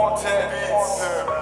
Fontaine Beats.